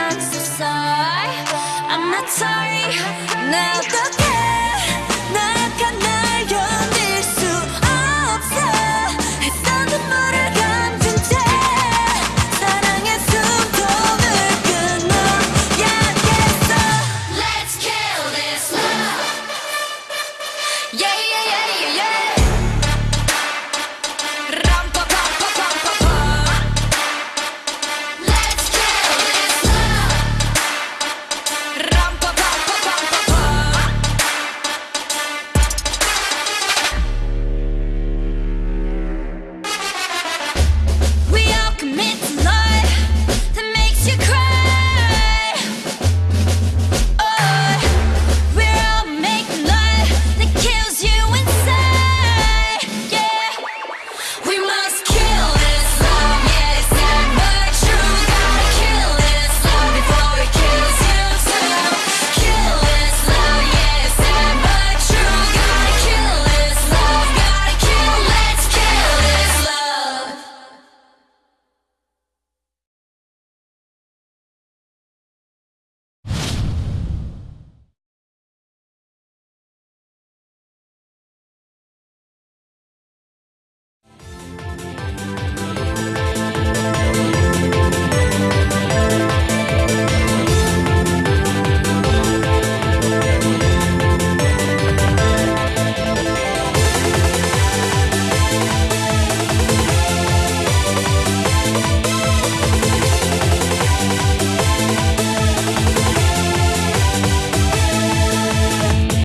I'm so sorry I'm not sorry. Now the